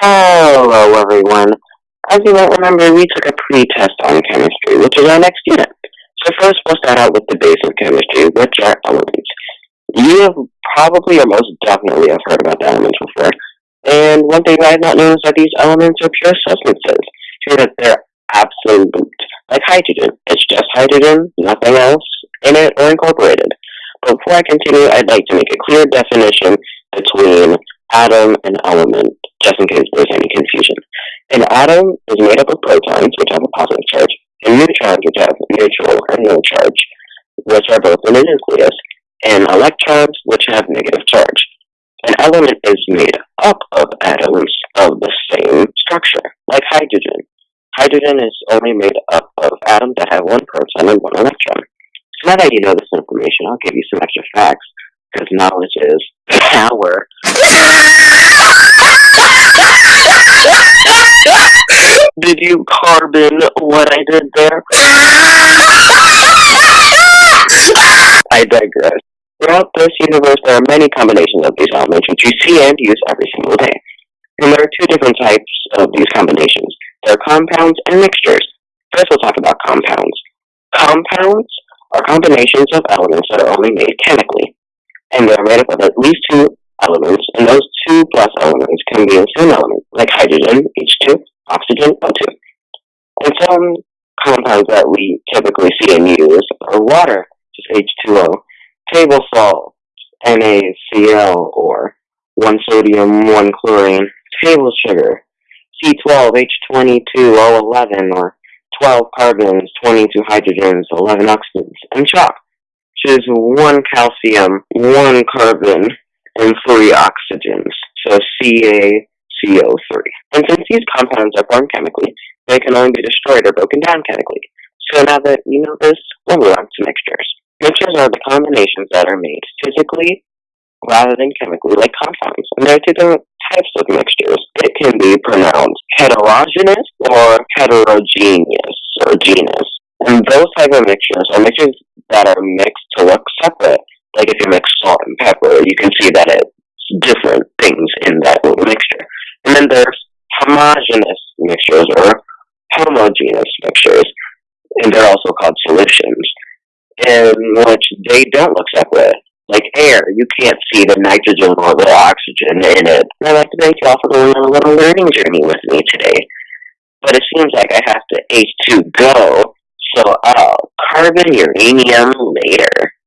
Hello, everyone. As you might remember, we took a pre-test on chemistry, which is our next unit. So first, we'll start out with the base of chemistry, which are elements. You have probably or most definitely have heard about the elements before. And one thing I have not known is that these elements are pure substances. Sure that they're absolute, like hydrogen. It's just hydrogen, nothing else in it or incorporated. But before I continue, I'd like to make a clear definition between atom and element, just in case there's any confusion. An atom is made up of protons, which have a positive charge, and neutrons, which have neutral or no charge, which are both in the nucleus, and electrons, which have negative charge. An element is made up of atoms of the same structure, like hydrogen. Hydrogen is only made up of atoms that have one proton and one electron. So now that you know this information, I'll give you some extra facts, because knowledge is power. Did you carbon what I did there? I digress. Throughout this universe, there are many combinations of these elements which you see and use every single day. And there are two different types of these combinations. There are compounds and mixtures. First, we'll talk about compounds. Compounds are combinations of elements that are only made chemically, and they're made up of at least two elements, and those two plus elements can be the same element, like hydrogen, H2, oxygen, O2. And some compounds that we typically see and use are water, just H2O, table salt, NaCl, or 1 sodium, 1 chlorine, table sugar, C12, H22O11, or 12 carbons, 22 hydrogens, 11 oxygens, and chalk, which is 1 calcium, 1 carbon, and 3 oxygens, so CaCO3. And since these compounds are formed chemically, they can only be destroyed or broken down chemically. So now that you know this, we'll move on to mixtures. Mixtures are the combinations that are made physically rather than chemically, like compounds. And there are two different types of mixtures. It can be pronounced heterogeneous or heterogeneous or genus. And those type of mixtures are mixtures that are mixed to look separate. Like if you mix salt and pepper, you can see that it's different things in that little mixture. And then there's homogeneous mixtures or homogeneous mixtures, and they're also called solutions, in which they don't look separate. Like air, you can't see the nitrogen or the oxygen in it. And I'd like to thank you all for going on a little learning journey with me today. But it seems like I have to H2 go, so I'll carbon uranium later.